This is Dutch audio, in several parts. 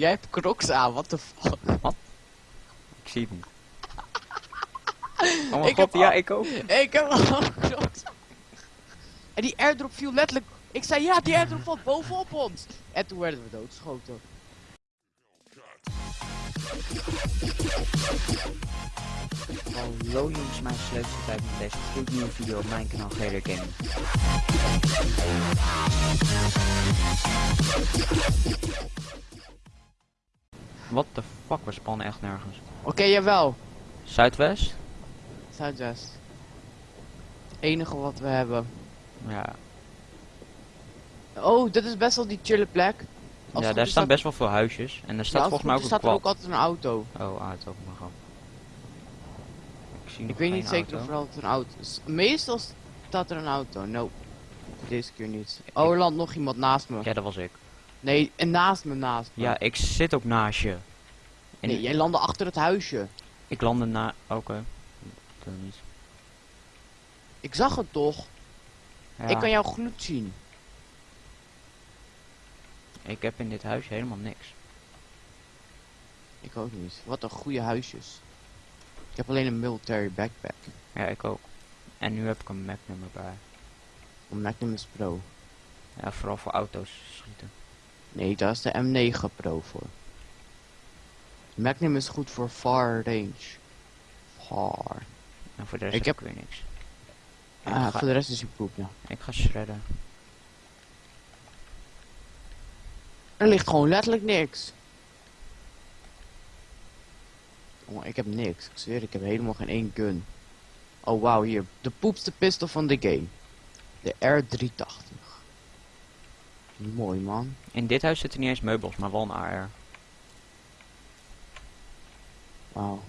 Jij hebt crocs aan, wat de fuck? Ik zie het niet. Oh mijn Ik god, heb ja, al- ik ook. Ik heb al crocs. En die airdrop viel letterlijk... Ik zei ja, die airdrop valt bovenop ons. En toen werden we doodgeschoten. Hallo jongens, mijn leukste tijd met deze gloednieuwe video op mijn kanaal Gaming. What the fuck, we spannen echt nergens. Oké, jawel. Zuidwest? Zuidwest. Enige wat we hebben. Ja, Oh, dit is best wel die chille plek. Als ja daar staan best wel veel huisjes. En er ja, staat volgens mij ook een staat ook altijd een auto. Oh, ah, het ook maar gewoon. Ik zie Ik weet niet zeker auto. of er altijd een auto is. Meestal staat er een auto. Nope. Deze keer niet. Oh, er landt nog iemand naast me. Ja, dat was ik. Nee, en naast me, naast me. Ja, ik zit ook naast je. En Nee, jij landde achter het huisje. ik landde na... Oké. Niet. Ik zag het toch? Ja, Ik kan jouw gloed zien. ik heb in dit huisje helemaal niks. Ik ook niet. Wat een goede huisjes. Ik heb alleen een military backpack. Ja, ik ook. En nu heb ik een Magnum erbij. Een Magnum is Pro. Ja, vooral voor auto's schieten. Nee, daar is de M9 Pro voor. Magnum is goed voor far range. Far. En voor de rest Ik heb ik weer niks. Ah, ga, voor de rest is hij poep, ja. ik ga shredden. Er ligt gewoon letterlijk niks. Jongen, ik heb niks. Ik zweer, ik heb helemaal geen één gun. Oh, wauw, hier. De poepste pistol van de game. De R380. Mooi, man. In dit huis zitten niet eens meubels, maar wel een AR. Wauw.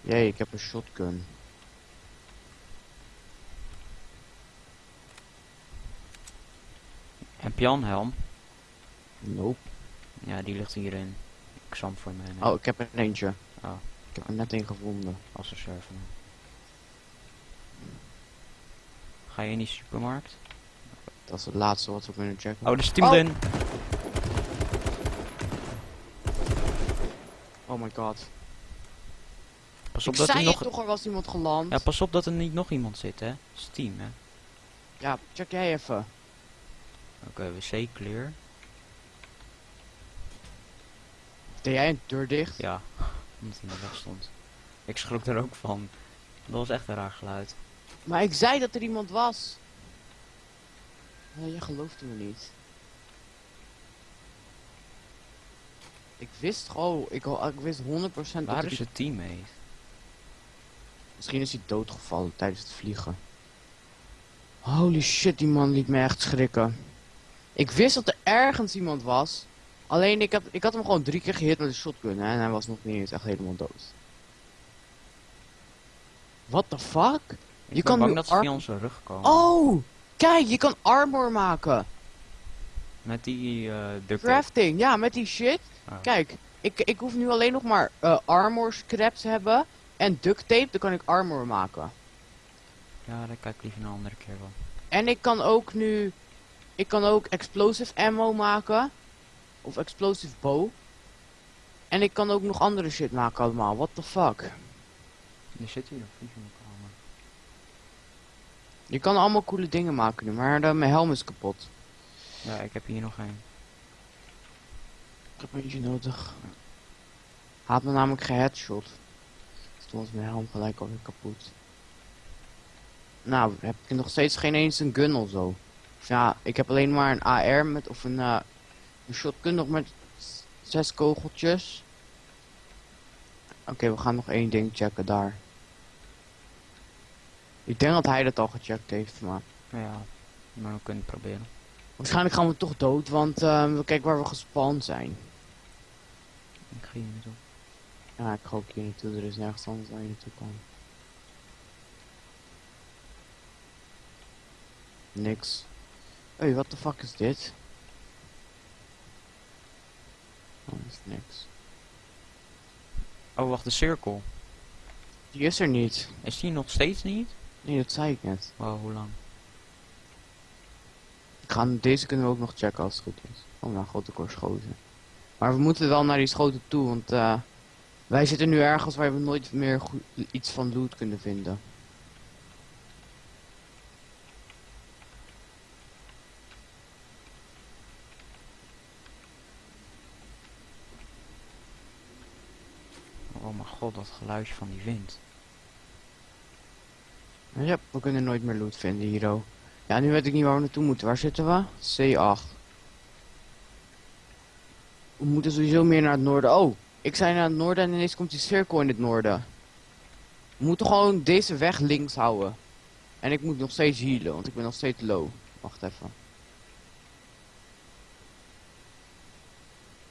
Jee, ik heb een shotgun. En Pianhelm. Nope. Ja, die ligt hierin. Ik zal hem voor me nemen. Oh, ik heb er eentje. Oh. Ik heb er net een gevonden. Als een server. Ga je in die supermarkt? Dat is het laatste wat we kunnen checken. Oh, er is iemand Oh. in. Oh my god. Pas Ik op dat er zei nog... toch, er was iemand geland. Ja, pas op dat er niet nog iemand zit, hè. Steam, hè. Ja, check jij even. Oké, wc clear. Deed jij een deur dicht? Ja, omdat hij in de weg stond. Ik schrok er ook van. Dat was echt een raar geluid. Maar ik zei dat er iemand was. Nee, je geloofde me niet. Ik wist gewoon, ik, ik wist 100% dat Waar is het teammate? Misschien is hij doodgevallen tijdens het vliegen. Holy shit, die man liet me echt schrikken. Ik wist dat er ergens iemand was. Alleen ik had, ik had hem gewoon drie keer gehit met een shotgun hè, en hij was nog niet eens echt helemaal dood. What the fuck? Ik Je kan bang nu dat ze via onze rug komen. Oh! Kijk, je kan armor maken. Met die eh duct tape. Crafting, ja, met die shit. Oh. Kijk, ik, ik hoef nu alleen nog maar eh, armor scraps te hebben. En duct tape, dan kan ik armor maken. Ja, daar kijk ik liever een andere keer wel. En ik kan ook nu... Ik kan ook explosive ammo maken. Of explosive bow. En ik kan ook nog andere shit maken allemaal. What the fuck? Er zit hier een vlieg in de kamer. Je kan allemaal coole dingen maken nu, maar eh, mijn helm is kapot. Ja, ik heb hier nog een. Ik heb eentje nodig. Had me namelijk geheadshot. Dus toen was mijn helm gelijk alweer kapot. Nou, heb ik nog steeds geen eens een gun of zo. Of ja, ik heb alleen maar een AR met, of een, eh, een shotgun nog met zes kogeltjes. Oké, we gaan nog één ding checken daar. Ik denk dat hij dat al gecheckt heeft, maar... Ja, maar we kunnen het proberen. Waarschijnlijk gaan we toch dood, want eh, kijk waar we gespannen zijn. Ik ga hier naartoe. Ja, ik ga ook hier naartoe. Er is nergens anders waar je naartoe kan. Niks. Hé, wat de fuck is dit? Oh, is niks. Oh, wacht, de cirkel. Die is er niet. Is die nog steeds niet? Nee, dat zei ik net. Wow, hoe lang? Ik ga, deze kunnen we ook nog checken als het goed is. Oh, nou, grote korschoten. Maar we moeten wel naar die schoten toe, want eh, wij zitten nu ergens waar we nooit meer goed, iets van loot kunnen vinden. Oh mijn god, dat geluidje van die wind. Ja, we kunnen nooit meer loot vinden, Hiro. Ja, nu weet ik niet waar we naartoe moeten. Waar zitten we? C8. We moeten sowieso meer naar het noorden. Oh, ik zei naar het noorden en ineens komt die cirkel in het noorden. We moeten gewoon deze weg links houden. En ik moet nog steeds healen, want ik ben nog steeds low. Wacht even.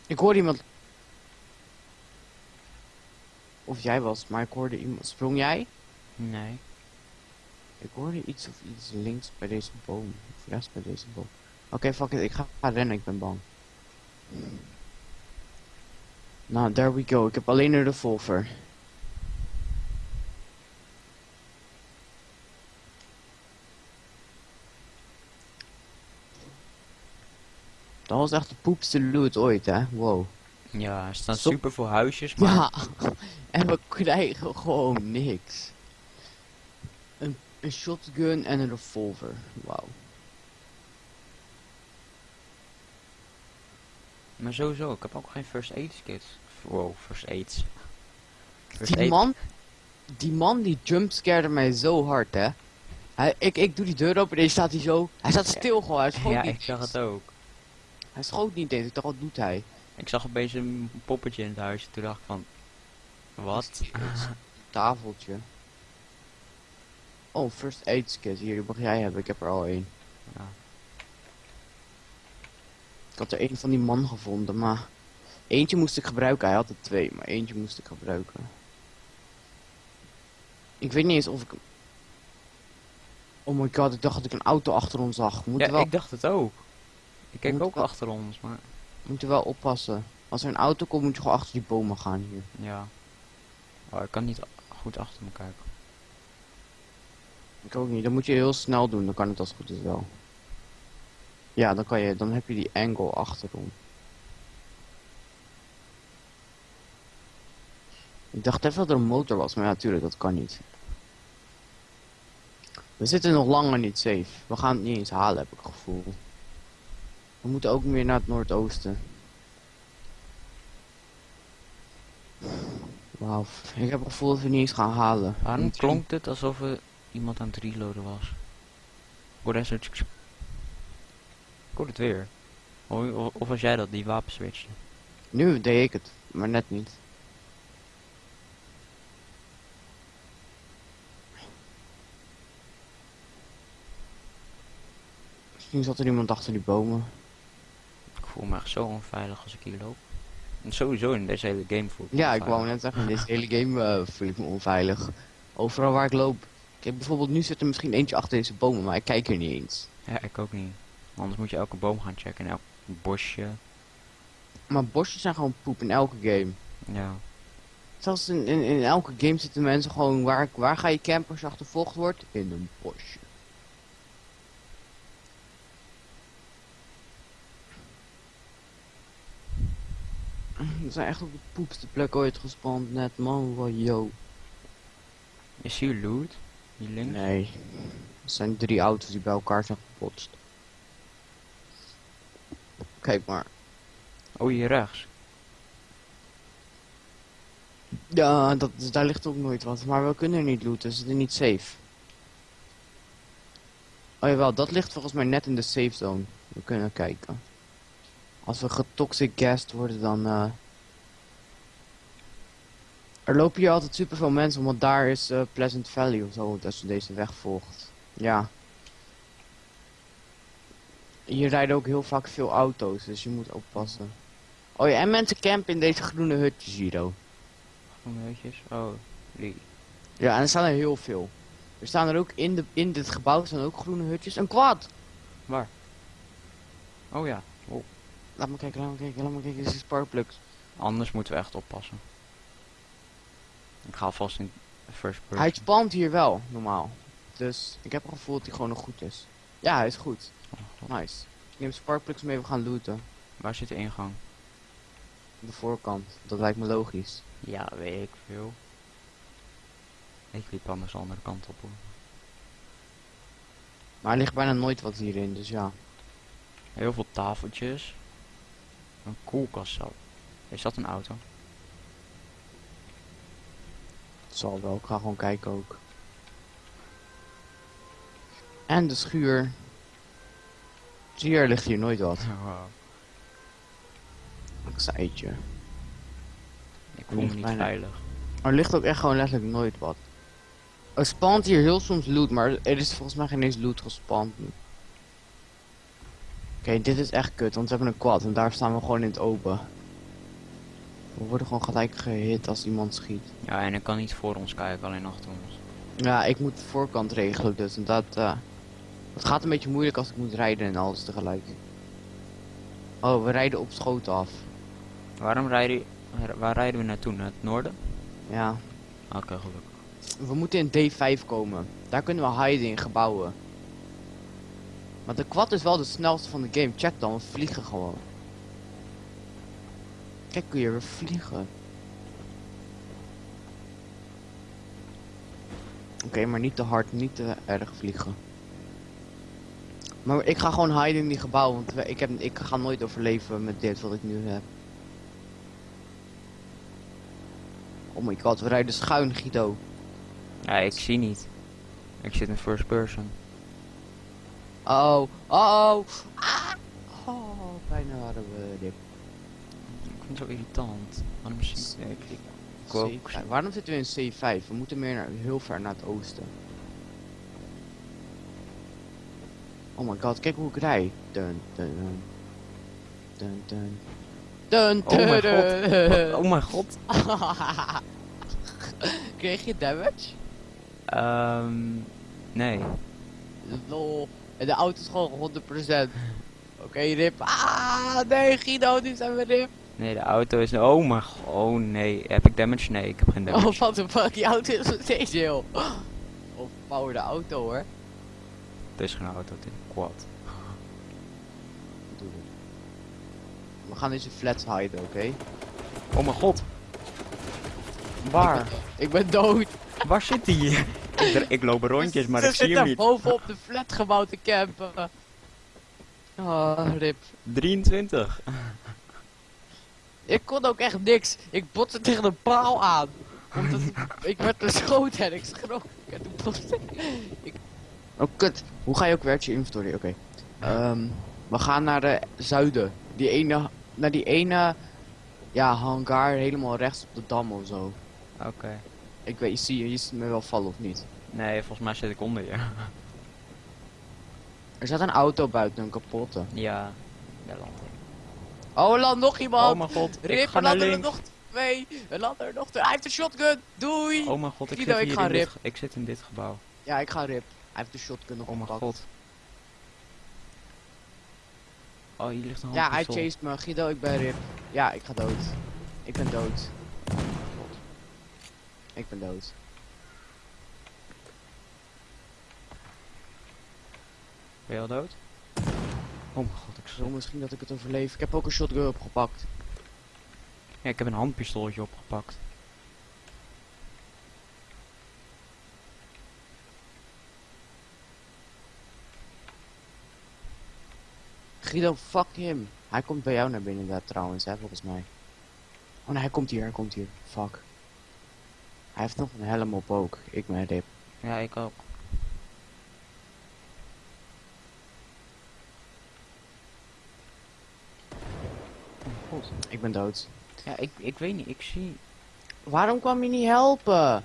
Ik hoorde iemand... Of jij was, maar ik hoorde iemand... Sprong jij? Nee. Ik hoorde iets of iets links bij deze boom. Of rechts bij deze boom. Oké, fuck it. Ik ga, ga rennen. Ik ben bang. Nou, there we go. Ik heb alleen een revolver. Dat was echt de poepste loot ooit, hè? Wow. Ja, er staan Stop. super veel huisjes, maar Ja, en we krijgen gewoon niks. Een, een shotgun en een revolver. Wauw. Maar sowieso, ik heb ook geen first aid kit. Wow, first aids. First Die aid- man, die man die jumpscarede mij zo hard, hè. Hij, ik, ik doe die deur open en staat hij zo. Hij staat stil gewoon, hij schoot Ja, niet ik zag het ook. Hij schoot niet eens, ik dacht, wat doet hij? Ik zag opeens een poppetje in het huisje. Toen dacht ik van... Wat? Tafeltje. Oh, first aid kit. Hier, die mag jij hebben, ik heb er al één. Ja. Ik had er één van die man gevonden, maar... Eentje moest ik gebruiken, hij had er twee, maar eentje moest ik gebruiken. Ik weet niet eens of ik... Oh my god, ik dacht dat ik een auto achter ons zag. We moeten, Ja, wel, ik dacht het ook. Ik moeten ook wel- achter ons, maar... moeten wel oppassen. Als er een auto komt, moet je gewoon achter die bomen gaan hier. Ja. Oh, ik kan niet goed achter me kijken. Ik ook niet, dan moet je heel snel doen, dan kan het als het goed is wel. Ja, dan kan je, dan heb je die angle achterom. Ik dacht even dat er een motor was, maar ja, natuurlijk, dat kan niet. We zitten nog langer niet safe. We gaan het niet eens halen, heb ik het gevoel. We moeten ook meer naar het noordoosten. Wauw, ik heb het gevoel dat we niet eens gaan halen. Waarom klonk het alsof er iemand aan het reloaden was? Ik hoorde echt. Ik hoorde het weer. Of, of, was jij dat, die wapen switchte? Nu deed ik het, maar net niet. Misschien zat er iemand achter die bomen. Ik voel me echt zo onveilig als ik hier loop. En sowieso in deze hele game voel ik me Ja, ik wou net zeggen, in deze hele game eh, voel ik me onveilig. Overal waar ik loop. Kijk, bijvoorbeeld nu zit er misschien eentje achter deze bomen, maar ik kijk er niet eens. Ja, ik ook niet. Anders moet je elke boom gaan checken en elk bosje. Maar bosjes zijn gewoon poep in elke game. Ja. Zelfs in, in, in elke game zitten mensen gewoon, waar, waar ga je je achtervolgd wordt? In een bosje. We zijn echt op de poepste plek ooit gespand net, man. Wow, yo. Is hier loot? Links? Nee. Het zijn drie auto's die bij elkaar zijn gebotst. Kijk maar. Oh, hier rechts. Ja, dat, daar ligt ook nooit wat. Maar we kunnen er niet looten, we zitten niet safe. Oh jawel, dat ligt volgens mij net in de safe zone. We kunnen kijken. Als we getoxic gassed worden, dan... eh Er lopen hier altijd superveel mensen, want daar is eh, Pleasant Valley of zo, als je deze weg volgt. Ja. Hier rijden ook heel vaak veel auto's, dus je moet oppassen. Oh ja, en mensen campen in deze groene hutjes hier, oh. Groene hutjes. Oh, die. Ja, en er staan er heel veel. Er staan er ook in, de, in dit gebouw staan ook groene hutjes. Een quad! Waar? Oh ja. Laat me kijken, laat me kijken, laat me kijken. Dit is. Anders moeten we echt oppassen. Ik ga alvast in first person. Hij spant hier wel, normaal. Dus ik heb het gevoel dat hij gewoon nog goed is. Ja, hij is goed. Oh. Nice. Ik neem Sparkplugs mee, we gaan looten. Waar zit de ingang? De voorkant. Dat lijkt me logisch. Ja, weet ik veel. Ik liep anders de andere kant op hoor. Maar er ligt bijna nooit wat hierin, dus ja. Heel veel tafeltjes. Een koelkast zo. Is dat een auto? Het zal wel. Ik ga gewoon kijken ook. En de schuur. Zie je, er ligt hier nooit wat. Ik zei het je. Ik voel me niet bijna- veilig. Er ligt ook echt gewoon letterlijk nooit wat. Er spant hier heel soms loot, maar er is volgens mij geen eens loot gespand nu. Oké, dit is echt kut, want we hebben een quad en daar staan we gewoon in het open. We worden gewoon gelijk gehit als iemand schiet. Ja, en ik kan niet voor ons kijken, alleen achter ons. Ja, ik moet de voorkant regelen dus en dat, eh het gaat een beetje moeilijk als ik moet rijden en alles tegelijk. Oh, we rijden op schoot af. Waarom rijden, waar rijden we naartoe? Naar het noorden? Ja, Oké, gelukkig. we moeten in D5 komen. Daar kunnen we hiden in gebouwen. Maar de quad is wel de snelste van de game. Check dan, we vliegen gewoon. Kijk hier, we vliegen. Oké, maar niet te hard, niet te erg vliegen. Maar ik ga gewoon hiden in die gebouwen, want ik, heb, ik ga nooit overleven met dit wat ik nu heb. Oh my god, we rijden schuin, Guido. Ja, ik zie niet. Ik zit in first person. Oh, oh, oh. Ah. Oh, bijna hadden we dit. Vind het zo irritant. Waarom zie ik... ik, ook. C5. Waarom zitten we in C5? We moeten meer naar, heel ver naar het oosten. Oh my god, kijk hoe ik rij. Dun, dun, dun. Dun, dun. Dun, Oh mijn god. Oh mijn god. Kreeg je damage? Ehm nee. Lol. En de auto is gewoon 100%. Oké, rip. Ah, nee, Guido, nu zijn we rip. Nee, de auto is... Oh mijn god. Oh nee. Heb ik damage? Nee, ik heb geen damage. Oh, what the fuck, die auto is nog steeds heel. Of power de auto hoor. Het is geen auto, het is een quad. We gaan deze flats hiden, oké? Oh mijn god. Waar? Ik ben dood. Waar zit hij? ik, ik loop rondjes, maar ik zie hem daar niet. bovenop de flatgebouw te campen. Ah, rip. 23. Ik kon ook echt niks. Ik botste tegen een paal aan. Omdat ik werd beschoten en ik schrok. En toen botste ik. Oh, kut. Hoe ga je ook weer uit je inventory? Oké. Ehm, we gaan naar de zuiden. Die ene, naar die ene, ja, hangar helemaal rechts op de dam of zo. Oké. Ik weet, je ziet, je ziet me wel vallen of niet? Nee, volgens mij zit ik onder je. Er staat een auto buiten, een kapotte. ja. Ik. Oh, er landt nog iemand! Oh mijn god. Ik Rip, ga er naar er links. nog twee. Er landen er nog twee. Hij heeft een shotgun. Doei. Oh mijn god, ik Guido, zit ik ga dit, rip. Ik zit in dit gebouw. Ja, ik ga rip. Hij heeft de shotgun nog Oh mijn gepakt. god. Oh, hier ligt een Ja, hij chased me. Guido, ik ben rip. Ja, ik ga dood. Ik ben dood. Ik ben dood. Ben je al dood? Oh mijn god, ik zo. misschien dat ik het overleef. Ik heb ook een shotgun opgepakt. Ja, ik heb een handpistooltje opgepakt. Guido, fuck him. Hij komt bij jou naar binnen daar trouwens, hè, volgens mij. Oh nee, hij komt hier, hij komt hier. Fuck. Hij heeft nog een helm op ook. Ik ben rip. Ja, ik ook. Ik ben dood. Ja, ik, ik weet niet, ik zie... Waarom kwam je niet helpen?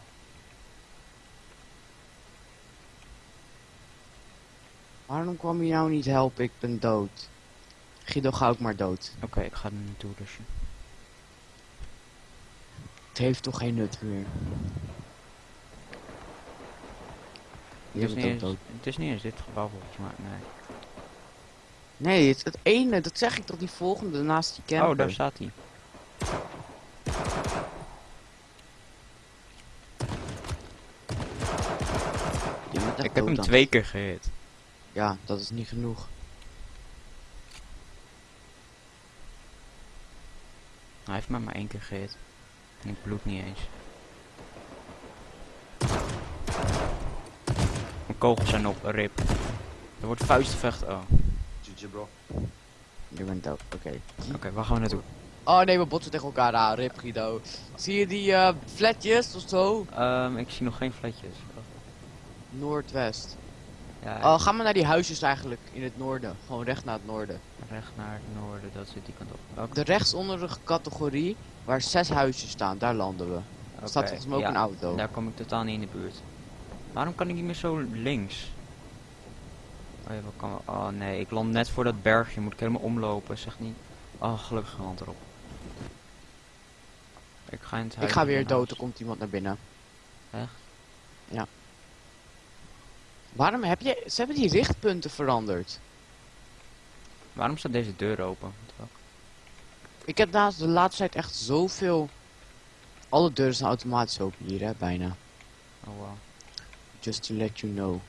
Waarom kwam je nou niet helpen? Ik ben dood. Guido, ga ook maar dood. Oké, ik ga er naartoe dus. Het heeft toch geen nut meer. Je Het is, bent niet eens, het is niet eens dit gebouw volgens mij, nee. Nee, het is het ene, dat zeg ik toch, die volgende naast die camper. Oh, daar staat hij. Ik heb hem twee keer gehit. Ja, dat is niet genoeg. Hij heeft me maar één keer gehit. En ik bloed niet eens. Mijn kogels zijn op, rip. Er wordt vuistvecht. Oh, GG bro. Je bent dood, oké. oké, waar gaan we naartoe? Oh nee, we botsen tegen elkaar aan, rip Guido. Zie je die eh flatjes of zo? Ehm, ik zie nog geen fletjes. Noordwest. Ja, Oh, ga maar naar die huisjes eigenlijk in het noorden. Gewoon recht naar het noorden. recht naar het noorden, dat zit die kant op. Welke? De rechtsonderige categorie, waar zes huisjes staan, daar landen we. Er staat Oké, volgens mij ook ja, een auto. Daar kom ik totaal niet in de buurt. Waarom kan ik niet meer zo links? Oh, ja, kan... oh nee, ik land net voor dat bergje. Moet ik helemaal omlopen. Zeg niet. Oh, gelukkig land erop. Ik ga in het Ik ga weer dood, er komt iemand naar binnen. Echt? Ja. Waarom heb je... Ze hebben die richtpunten veranderd. Waarom staat deze deur open? Ik heb naast de laatste tijd echt zoveel... Alle deuren zijn automatisch open hier, hè, bijna. Oh wow. Just to let you know.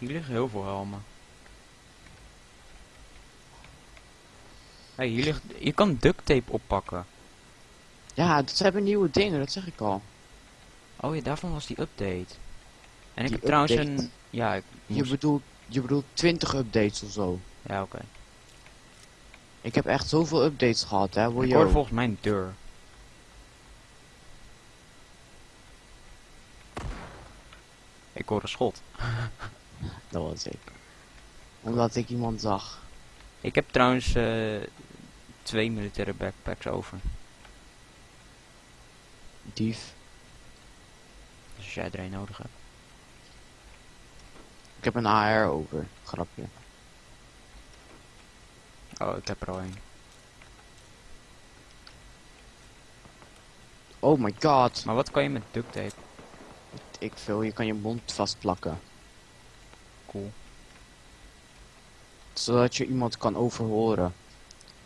Hier liggen heel veel helmen. Hey, hier ligt... Je kan duct tape oppakken. Ja, dat hebben nieuwe dingen, dat zeg ik al. Oh ja, daarvan was die update. En ik heb trouwens update? een... Ja, ik Je bedoelt, je bedoelt 20 updates of zo. Ja, oké. Ik heb echt zoveel updates gehad, hè. Wil Ik ook? volgens mij een deur. Ik hoor een schot. Dat was ik. Omdat ik iemand zag. Ik heb trouwens eh, twee militaire backpacks over. Dief. Dus als jij er een nodig hebt. Ik heb een AR over. Grapje. Oh, ik heb er al een. Oh my god. Maar wat kan je met duct tape? Ik veel, je kan je mond vastplakken. Cool. Zodat je iemand kan overhoren.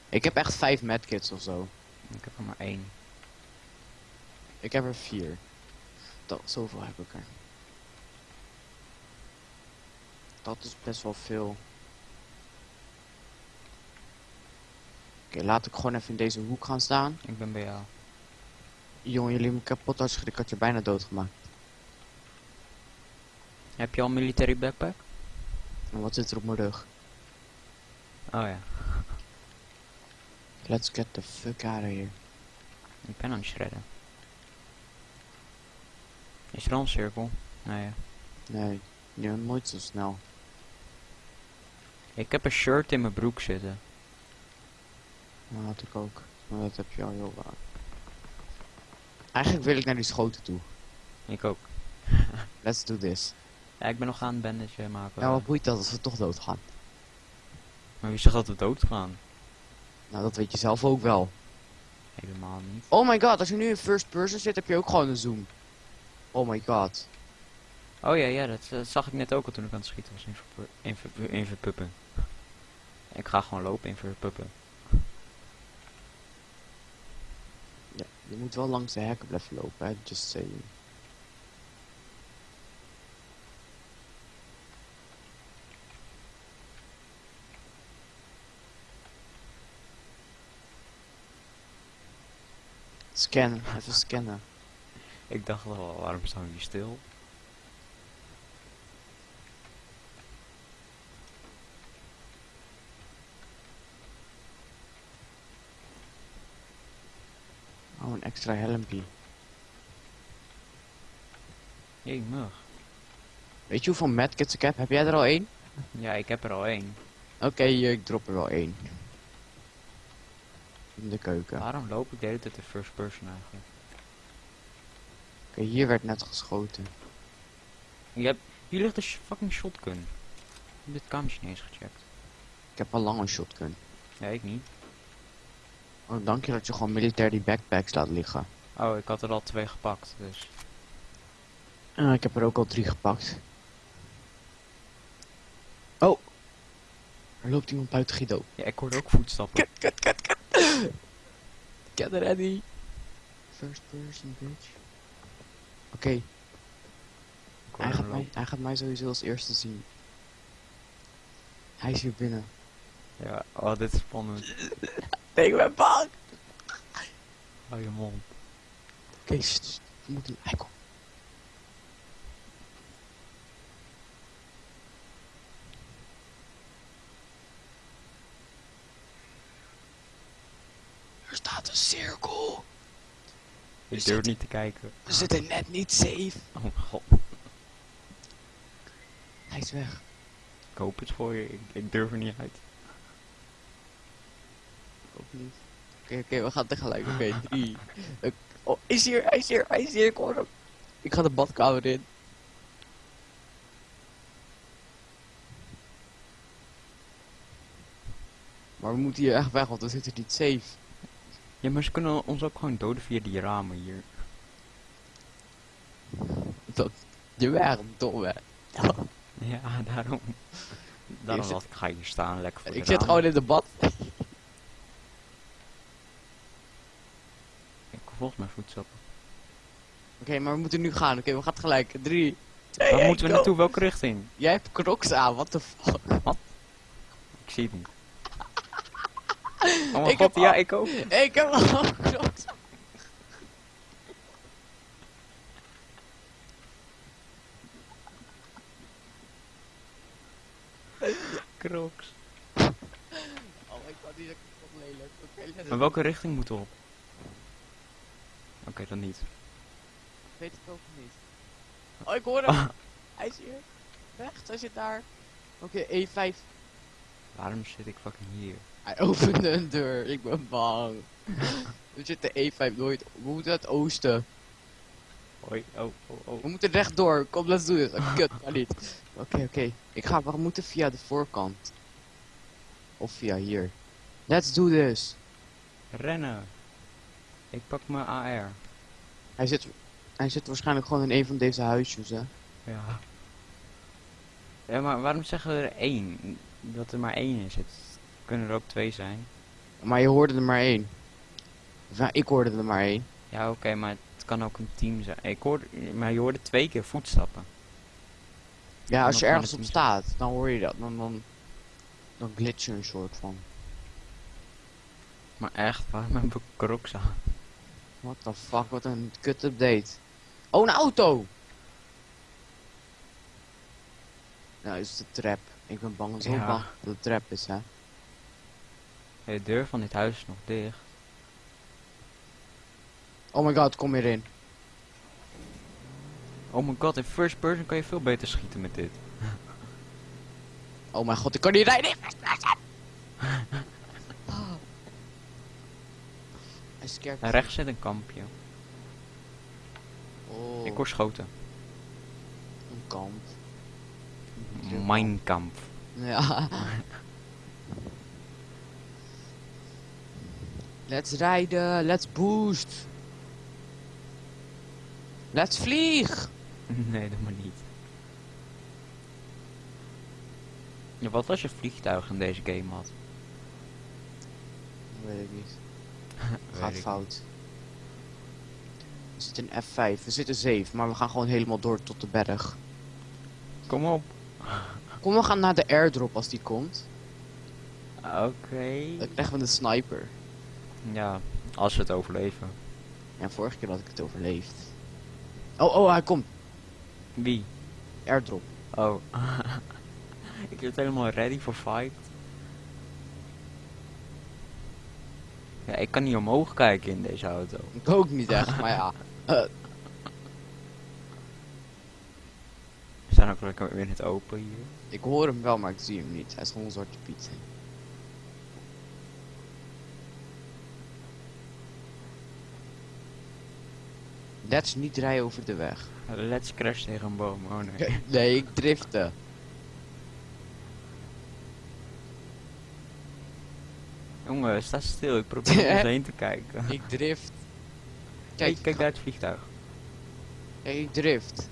Ik heb echt vijf medkits of zo. Ik heb er maar één. Ik heb er vier. Dat, zoveel heb ik er. Dat is best wel veel. Oké, laat ik gewoon even in deze hoek gaan staan. Ik ben bij jou. Jongen, jullie hebben me kapot. Ik had je bijna doodgemaakt. Heb je al een military backpack? En wat zit er op mijn rug? Oh ja. Let's get the fuck out of here. Ik ben aan het shredden. Is er al een cirkel? Nee. Nee, je bent nooit zo snel. Ik heb een shirt in mijn broek zitten. Dat had ik ook. Maar dat heb je al heel vaak. Eigenlijk wil ik naar die schoten toe. Ik ook. Let's do this. Ja, ik ben nog aan het bandage maken. Ja, wat boeit dat als we toch doodgaan? Maar wie zegt dat we dood gaan? Nou, dat weet je zelf ook wel. Helemaal niet. Oh my god, als je nu in first person zit, heb je ook gewoon een zoom. Oh my god. Oh ja, ja, dat, dat zag ik net ook al toen ik aan het schieten was in, in, verpu- in verpuppen. Ik ga gewoon lopen in verpuppen. Ja, je moet wel langs de hekken blijven lopen, hè. Just saying. Scannen, even scannen. Ik dacht wel, waarom staan we hier stil? Oh, een extra helmpie. Jee, mug. Weet je hoeveel medkits ik heb? Heb jij er al één? Ja, ik heb er al één. Oké, hier, ik drop er wel één. In de keuken. Oké, Waarom loop ik de hele tijd de first person eigenlijk? hier werd net geschoten. Je hebt, hier ligt een fucking shotgun. Ik heb dit kamertje niet eens gecheckt. Ik heb al lang een shotgun. Ja, ik niet. Oh, dank je dat je gewoon military backpacks laat liggen. Oh, ik had er al twee gepakt, dus... Ah, ik heb er ook al drie gepakt. Oh! Er loopt iemand buiten Guido. Ja, ik hoorde ook voetstappen. Kut, kut, kut, kut. Get ready. First person, bitch. Oké, hij, gaat mij, hij gaat mij sowieso als eerste zien. Hij is hier binnen. Ja, oh, dit is spannend. Ik ben bang! Hou je mond. Oké, moeten... Hij komt. Er staat een cirkel. Ik durf niet te kijken. We zitten net niet safe. Oh mijn god. Hij is weg. Ik hoop het voor je. Ik, ik durf er niet uit. Ook niet. Oké, oké, we gaan tegelijk. Oké, drie. Ik- oh, is hier, hij is hier, hij is hier. Ik hoor hem. Ik ga de badkamer in. Maar we moeten hier echt weg, want we zitten niet safe. Ja, maar ze kunnen ons ook gewoon doden via die ramen hier. Dat, je weg, domme. Ja, daarom. Daarom zit- ik, ga hier staan, lekker voor Ik zit ramen. gewoon in de bad. Ik hoor volgens mij voetstappen. Oké, maar we moeten nu gaan. Oké, we gaan. Drie, twee, Waar één, moeten we go. naartoe? Welke richting? Jij hebt crocs aan, what the fuck. Ik zie het niet. Oh Ik god, heb ja, al- ik ook. Ik heb al crocs aan. Crocs. Oh my god, die is echt lelijk. Oké, let Maar welke richting moeten we op? Oké, dan niet. weet het ook niet. Oh, ik hoor hem. Hij is hier. Rechts, hij zit daar. Oké, E5. Waarom zit ik fucking hier? Hij opende een deur. Ik ben bang. We zitten E5 nooit. We moeten naar het oosten. Hoi, oh, oh, oh. We moeten rechtdoor. Kom, let's do this. Oh, kut, maar niet. Oké, oké. Ik ga, we moeten via de voorkant. Of via hier. Let's do this. Rennen. Ik pak mijn AR. Hij zit, hij zit waarschijnlijk gewoon in een van deze huisjes, hè. Ja. Ja, maar waarom zeggen we er één? Dat er maar één is. Het kunnen er ook twee zijn. Maar je hoorde er maar één. Ja, ik hoorde er maar één. Ja, oké, maar het kan ook een team zijn. Ik hoorde, maar je hoorde twee keer voetstappen. Ja, als je ergens op staat, dan hoor je dat. Dan, dan, dan glitch je een soort van. Maar echt, waarom hebben we crocs aan? What the fuck, wat een kut update. Oh, een auto! Nou, is de trap. Ik ben bang, zo Ja. bang dat het trap is, hè. De deur van dit huis is nog dicht. Oh my god, kom hierin. Oh my god, in first person kan je veel beter schieten met dit. Oh mijn god, ik kan niet rijden. Hij scared rechts zit een kampje. Oh, Ik hoor schoten. een kamp. Mijn kamp. Ja. Let's rijden, let's boost. Let's vlieg. nee, dat maar niet. Ja, wat als je vliegtuig in deze game had? Weet ik niet. Gaat ik fout. We zitten in F5, we zitten 7, maar we gaan gewoon helemaal door tot de berg. Kom op. Kom, we gaan naar de airdrop als die komt. Oké. Dan krijgen we een sniper. Ja, als we het overleven. En vorige keer had ik het overleefd. Oh, oh, hij komt. Wie? Airdrop. Oh. ik zit helemaal ready for fight. Ja, ik kan niet omhoog kijken in deze auto. Ik ook niet echt, maar ja. Eh, We staan ook lekker weer in het open hier. ik hoor hem wel, maar ik zie hem niet. Hij is gewoon een zwarte piet. Let's niet rijden over de weg. Let's crash tegen een boom. Oh nee. Nee, ik drifte. Jongen, sta stil. Ik probeer om heen te kijken. Ik drift. Kijk, Kijk, kijk daar het vliegtuig. Kijk, ik drift.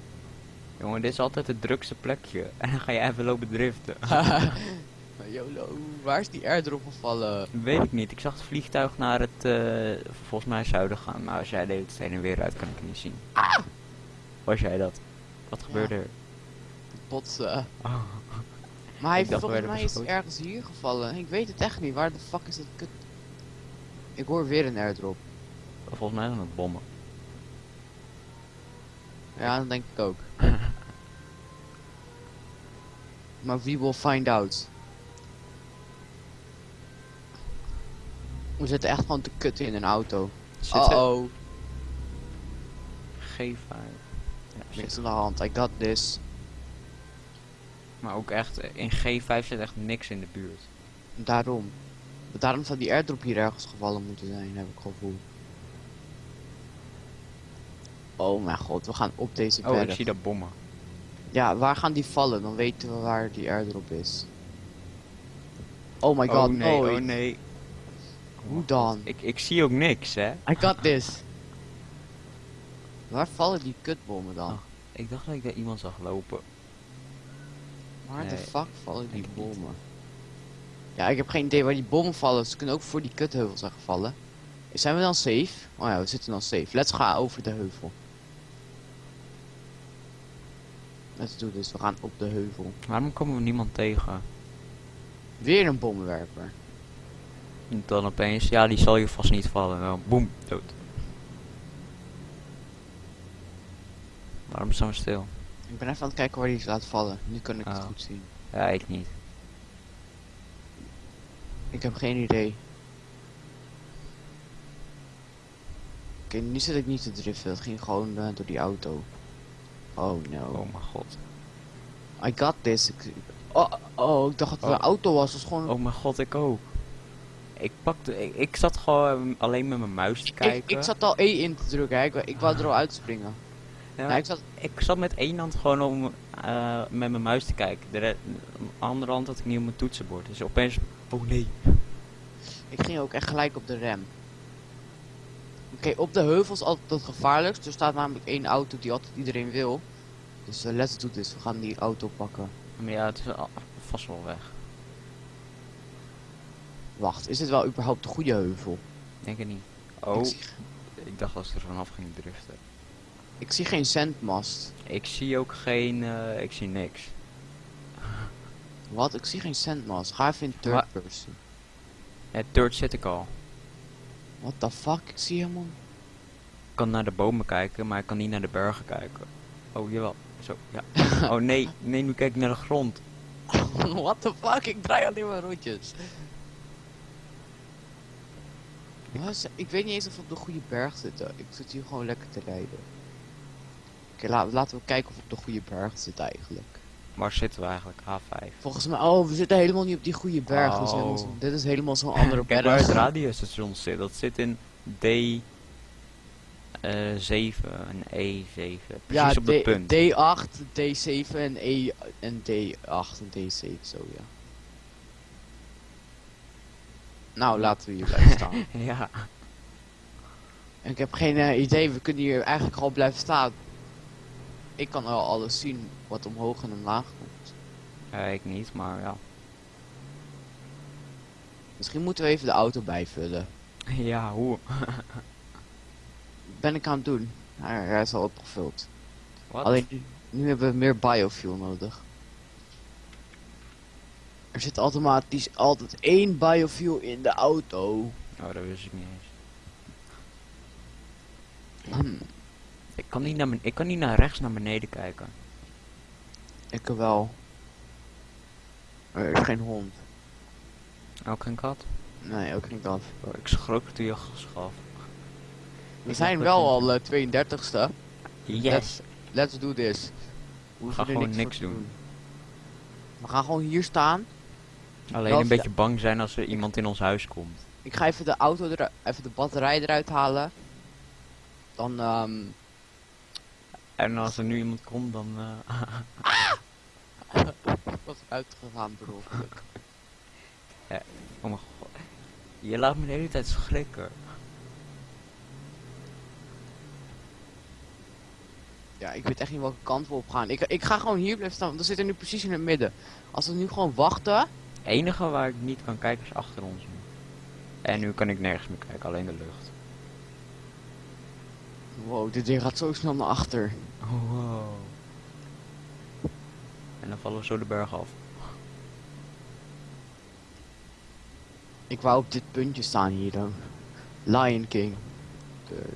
Jongen, dit is altijd het drukste plekje. En dan ga je even lopen driften. YOLO, waar is die airdrop gevallen? Weet ik niet. Ik zag het vliegtuig naar het, eh, volgens mij zuiden gaan. Maar als jij deed het heen en weer uit, kan ik het niet zien. Was jij dat? Wat gebeurde er? Botsen. Oh. Maar hij volgens mij is ergens hier gevallen. Ik weet het echt niet. Waar de fuck is dat kut? Ik hoor weer een airdrop. Volgens mij zijn het bommen. Ja, dat denk ik ook. maar we will find out. We zitten echt gewoon te kutten in een auto. Zit Oh er- oh. G5. Ja, Niks aan de hand. I got this. maar ook echt, eh, in G5 zit echt niks in de buurt. Daarom. Daarom zou die airdrop hier ergens gevallen moeten zijn, heb ik gevoel. Oh mijn god, we gaan op deze Oh, berg. ik zie dat bommen. Ja, waar gaan die vallen? Dan weten we waar die airdrop is. Oh my god, oh nee, oh nee. Hoe dan? Ik, ik zie ook niks, hè. I got this. Waar vallen die kutbommen dan? Oh. Ik dacht dat ik daar iemand zag lopen. Waar de nee, fuck vallen die niet. bommen? Ja, ik heb geen idee waar die bommen vallen. Ze kunnen ook voor die kutheuvel zijn gevallen. Zijn we dan safe? Oh ja, we zitten dan safe. Let's gaan over de heuvel. Let's do this. We gaan op de heuvel. Waarom komen we niemand tegen? Weer een bommenwerper. Dan opeens, ja, die zal je vast niet vallen. Boem, dood. Waarom staan we stil? Ik ben even aan het kijken waar die is laten vallen. Nu kan ik het Oh. goed zien. Ja, ik niet. Ik heb geen idee. Oké, nu zit ik niet te driften. Het ging gewoon eh, door die auto. Oh no. Oh mijn god. I got this. Ik, oh, oh, ik dacht dat het Oh. een auto was. Dat was gewoon... Oh mijn god, ik ook. Ik pakte, ik, ik zat gewoon alleen met mijn muis te ik, kijken. ik zat al E in te drukken. hè. Ik, ik wou er al uitspringen. Ja, ik zat... ik zat met één hand gewoon om eh, met mijn muis te kijken. De re- andere hand had ik niet op mijn toetsenbord. Dus opeens, oh nee. Ik ging ook echt gelijk op de rem. Oké, op de heuvel is altijd het gevaarlijkst. Er staat namelijk één auto die altijd iedereen wil. Dus eh, let's do this. We gaan die auto pakken. Maar ja, het is al- vast wel weg. Wacht, is dit wel überhaupt de goede heuvel? Denk het niet. Ik, Oh, zie, ik dacht als ik er vanaf ging driften. ik zie geen zendmast. Ik zie ook geen, eh, ik zie niks. Wat? Ik zie geen zendmast. Ga even in third Wa- person. Het third zit ik al. What the fuck? Ik zie helemaal... Ik kan naar de bomen kijken, maar ik kan niet naar de bergen kijken. Oh, jawel. Zo, ja. Oh nee, nee, nu kijk ik naar de grond. What the fuck? Ik draai alleen maar rondjes. Wat is- Ik weet niet eens of we op de goede berg zitten. Ik zit hier gewoon lekker te rijden. Oké, la- laten we kijken of we op de goede berg zitten eigenlijk. Waar zitten we eigenlijk? A5. Volgens mij, oh, we zitten helemaal niet op die goede berg. Dit is helemaal, zo- Oh. dit is helemaal zo'n andere Kijk waar het berg. radiostation zit. Dat zit in D... eh 7 en E7. Precies Ja, op het punt. D8, D7 en, E en D8 en D7, zo ja. Nou, laten we hier blijven staan. ja. Ik heb geen eh, idee, we kunnen hier eigenlijk gewoon blijven staan. Ik kan wel alles zien wat omhoog en omlaag komt. Ja, ik niet, maar ja. Misschien moeten we even de auto bijvullen. Ja, hoe? Ben ik aan het doen. Hij, hij is al opgevuld. Wat? Alleen nu, nu hebben we meer biofuel nodig. Er zit automatisch altijd één biofuel in de auto. Oh, dat wist ik niet eens. Hm, Ik kan niet naar, ik kan niet naar rechts naar beneden kijken. ik wel. Er is geen hond. Ook geen kat? Nee, ook niet dat. Oh, ik schrok toen je geschaf. We zijn wel al eh, 32ste. Yes. Let's, let's do this. We gaan gewoon niks doen. We gaan gewoon hier staan. Alleen een beetje bang zijn als er iemand in ons huis komt. Ik ga even de auto eruit, even de batterij eruit halen. Dan, ehm, En als er nu iemand komt, dan... eh, was uitgegaan per ongeluk. oh mijn god. Je laat me de hele tijd schrikken. Ja, ik weet echt niet welke kant we op gaan. Ik, ik ga gewoon hier blijven staan, want we zitten nu precies in het midden. Als we nu gewoon wachten. Het enige waar ik niet kan kijken is achter ons. nu. En nu kan ik nergens meer kijken, alleen de lucht. Wow, dit ding gaat zo snel naar achter. Wow. En dan vallen we zo de berg af. Ik wou op dit puntje staan hier dan. Lion King. de-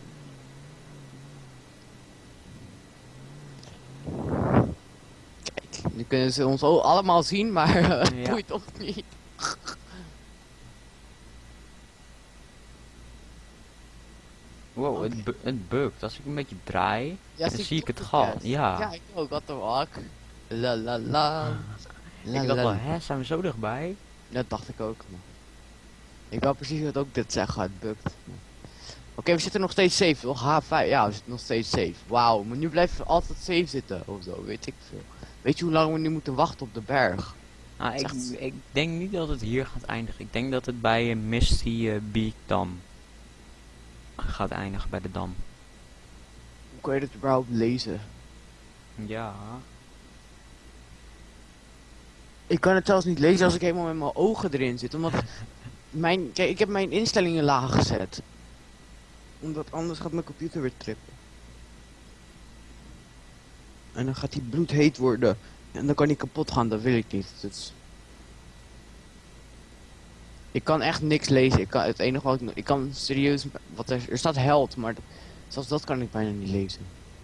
nu kunnen ze ons allemaal zien, maar eh, het Ja. boeit toch niet. Wow, het, bu het bukt. Als ik een beetje draai, Ja, dan zie ik het gat. Ja. Ja, ik ook, wat de fuck. La la la. La, ik dacht la, wel, hè, zijn we zo dichtbij? Dat dacht ik ook. man. Ik wou precies wat ook dit zeggen, het bukt. Oké, we zitten nog steeds safe, toch? H5, ja, we zitten nog steeds safe. Wauw, maar nu blijven we altijd safe zitten, of zo, weet ik veel. Weet je hoe lang we nu moeten wachten op de berg? Nou, ik, ik denk niet dat het hier gaat eindigen. Ik denk dat het bij een Misty eh, Beak Dam gaat eindigen bij de dam. Hoe kan je dit überhaupt lezen? Ja. Ik kan het zelfs niet lezen als ik helemaal met mijn ogen erin zit, omdat mijn, kijk, ik heb mijn instellingen laag gezet. Omdat anders gaat mijn computer weer trippen. En dan gaat die bloedheet worden. En dan kan die kapot gaan, dat wil ik niet. Dus... Ik kan echt niks lezen. Ik kan, het enige wat ik, ik kan serieus, wat er, er staat held, maar zelfs dat kan ik bijna niet lezen.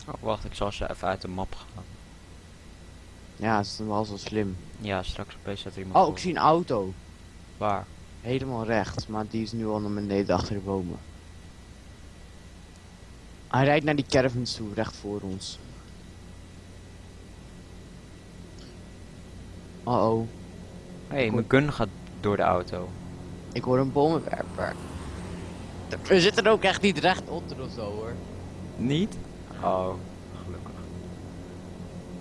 Oh, wacht, ik zal ze even uit de map gaan. Ja, dat is dan wel zo slim. Ja, straks opeens staat er iemand Oh, ik zie een auto. Waar? Helemaal rechts, maar die is nu al naar beneden achter de bomen. Hij rijdt naar die caravans toe, recht voor ons. Uh oh, Hé, hey, mijn gun gaat door de auto. ik hoor een bomenwerper. We zitten ook echt niet recht onder of zo hoor. Niet? Oh, gelukkig.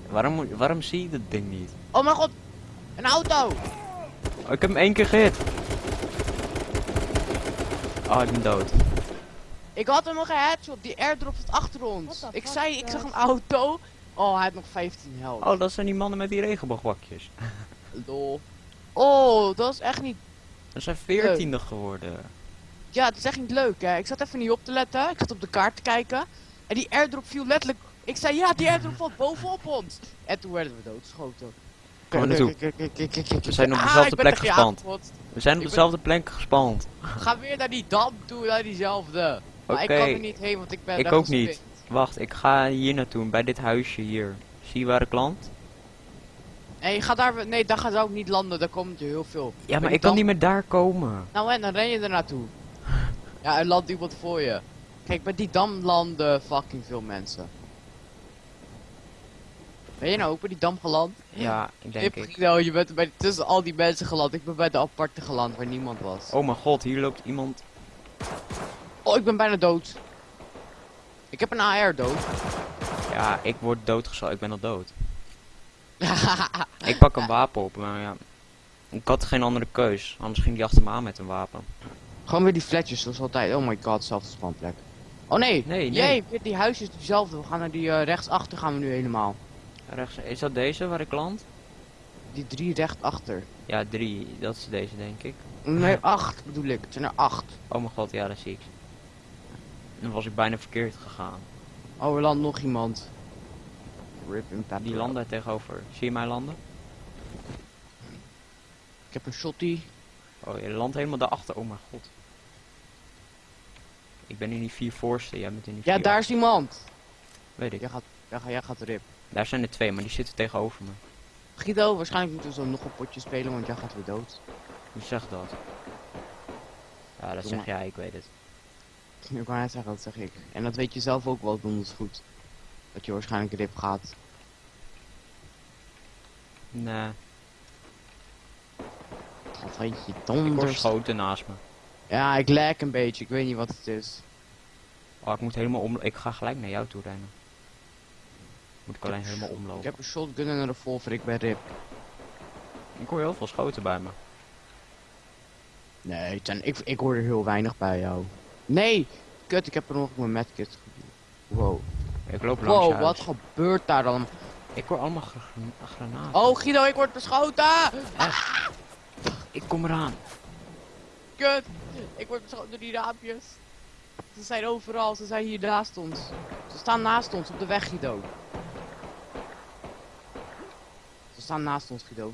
Waarom, moet- waarom zie je dat ding niet? Oh mijn god, een auto! Oh, ik heb hem één keer gehit. Oh, ik ben dood. Ik had hem nog een headshot, die airdrop zat achter ons. Ik zei, ik dat? zag een auto. Oh, hij had nog 15 health. Oh, dat zijn die mannen met die regenboogbakjes. Lol. Oh, dat is echt niet We zijn veertiende geworden. Ja, het is echt niet leuk, hè. Ik zat even niet op te letten. Ik zat op de kaart te kijken. En die airdrop viel letterlijk... Ik zei, ja, die airdrop valt bovenop ons. En toen werden we doodgeschoten. Kom er naartoe. We zijn op Ah, dezelfde plek gespand. We zijn op dezelfde plek gespand. Ga weer naar die dam toe, naar diezelfde. Maar ik kan er niet heen, want ik ben Ik ook niet. Wacht, ik ga hier naartoe, bij dit huisje hier. Zie je waar ik land? Nee, ga daar... Nee, daar gaat ook niet landen. Daar komt er heel veel. Ja, maar ik kan niet meer daar komen. Nou en, dan ren je er naartoe. Ja, er landt iemand voor je. Kijk, bij die dam landen fucking veel mensen. Ben je nou ook bij die dam geland? Ja, ik denk ik. Guido, je bent bij, tussen al die mensen geland. Ik ben bij de aparte geland waar niemand was. Oh mijn god, hier loopt iemand. Oh, ik ben bijna dood. Ik heb een AR dood. Ja, ik word doodgeschoten. Ik ben al dood. Ik pak een wapen op, maar ja. Ik had geen andere keus. Anders ging die achter me aan met een wapen. Gewoon weer die fletjes zoals altijd. Oh my god, zelfde spawnplek. Oh nee, Nee, nee. Jee, die huisjes diezelfde. We gaan naar die eh, rechtsachter gaan we nu helemaal. Rechts, is dat deze waar ik land? Die drie rechtsachter. Ja, drie. Dat is deze, denk ik. Nee, acht bedoel ik. Het zijn er acht. Oh mijn god, ja, dat zie ik. Dan was ik bijna verkeerd gegaan. Oh, er landt nog iemand. Rip in. Die land daar tegenover. Zie je mij landen? Ik heb een shotty. Oh, je landt helemaal daarachter. Oh mijn god. Ik ben in die vier voorste, jij bent in die Ja, vier daar is iemand. Weet ik. Jij gaat, jij, gaat- jij gaat rip. Daar zijn er twee, maar die zitten tegenover me. Guido, waarschijnlijk moeten we zo nog een potje spelen, want jij gaat weer dood. Wie zegt dat? Ja, dat zeg jij, ik weet het. Ik wou net zeggen, dat zeg ik. En dat weet je zelf ook wel donders goed. Dat je waarschijnlijk rip gaat. Nee, Dat weet je ik word donders. geschoten naast me. Ja, ik lijk een beetje. Ik weet niet wat het is. Oh, ik moet helemaal om... Ik ga gelijk naar jou toe rennen. Moet ik alleen helemaal Ik omlopen. heb een shotgun en een revolver. Ik ben rip. Ik hoor heel veel schoten bij me. Nee, ik, ik hoor er heel weinig bij jou. Nee! Kut, ik heb er nog mijn medkit. Wow. Ik loop langs Wow, huis. wat gebeurt daar dan? Ik hoor allemaal gra- granaten. Oh, Guido, ik word beschoten! Ik kom eraan. Kut! Ik word beschoten door die raampjes. Ze zijn overal, ze zijn hier naast ons. Ze staan naast ons op de weg, Guido. Ze staan naast ons, Guido.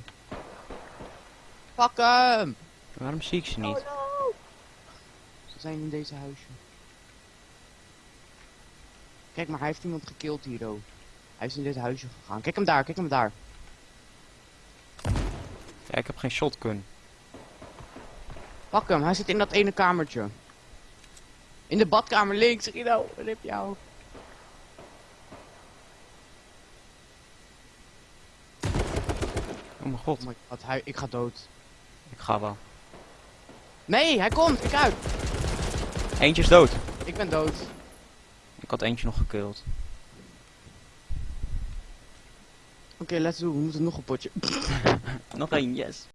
Pak hem! Waarom zie ik ze niet? Zijn in deze huisje. Kijk, maar hij heeft iemand gekild hier, oh. Hij is in dit huisje gegaan. Kijk hem daar, kijk hem daar. Ja, ik heb geen shotgun. Pak hem, hij zit in dat ene kamertje. In de badkamer links, Rino. Rip jou. Oh mijn god, Oh my god, hij, ik ga dood. ik ga wel. Nee, hij komt, kijk uit. Eentje is dood. Ik ben dood. Ik had eentje nog gekild. Oké, let's do. We moeten nog een potje. Nog één, yes.